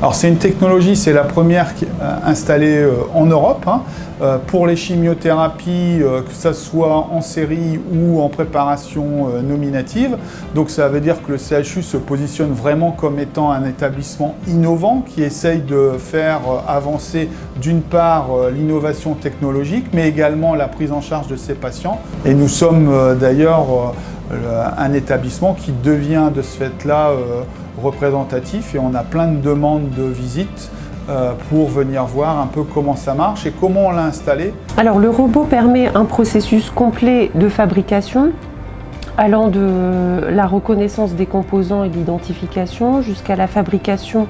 Alors c'est une technologie, c'est la première euh, installée euh, en Europe hein, euh, pour les chimiothérapies, que ce soit en série ou en préparation nominative. Donc ça veut dire que le CHU se positionne vraiment comme étant un établissement innovant qui essaye de faire avancer d'une part l'innovation technologique mais également la prise en charge de ses patients. Et nous sommes d'ailleurs le- un établissement qui devient de ce fait-là euh, représentatif et on a plein de demandes de visite euh, pour venir voir un peu comment ça marche et comment on l'a installé. Alors le robot permet un processus complet de fabrication allant de la reconnaissance des composants et de l'identification jusqu'à la fabrication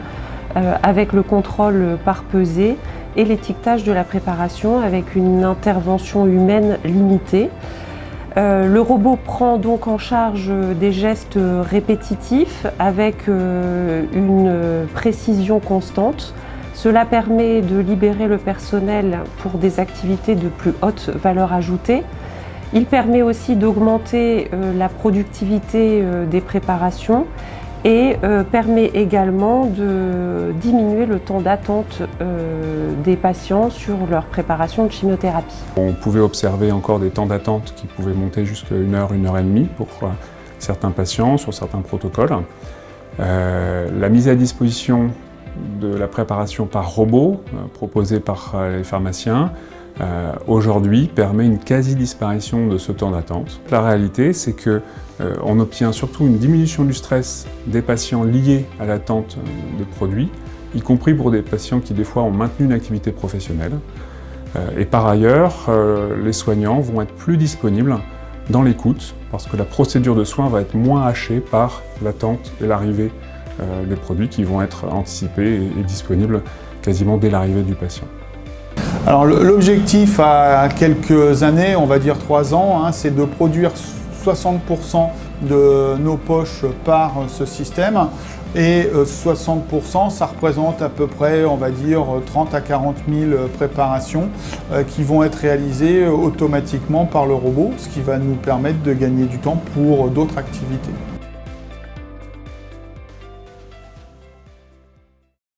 euh, avec le contrôle par pesée et l'étiquetage de la préparation avec une intervention humaine limitée. Euh, le robot prend donc en charge des gestes répétitifs avec euh, une précision constante. Cela permet de libérer le personnel pour des activités de plus haute valeur ajoutée. Il permet aussi d'augmenter euh, la productivité euh, des préparations et euh, permet également de diminuer le temps d'attente euh, des patients sur leur préparation de chimiothérapie. On pouvait observer encore des temps d'attente qui pouvaient monter jusqu'à une heure, une heure et demie pour euh, certains patients sur certains protocoles. La mise à disposition de la préparation par robot proposée par les pharmaciens euh, aujourd'hui permet une quasi-disparition de ce temps d'attente. La réalité, c'est que euh, on obtient surtout une diminution du stress des patients liés à l'attente euh, des produits, y compris pour des patients qui des fois ont maintenu une activité professionnelle. Et par ailleurs, les soignants vont être plus disponibles dans l'écoute parce que la procédure de soins va être moins hachée par l'attente et l'arrivée des produits qui vont être anticipés et disponibles quasiment dès l'arrivée du patient. Alors l'objectif à quelques années, on va dire trois ans, hein, c'est de produire 60% de nos poches par ce système et euh, 60% ça représente à peu près on va dire 30 à 40 000 préparations euh, qui vont être réalisées automatiquement par le robot, ce qui va nous permettre de gagner du temps pour d'autres activités.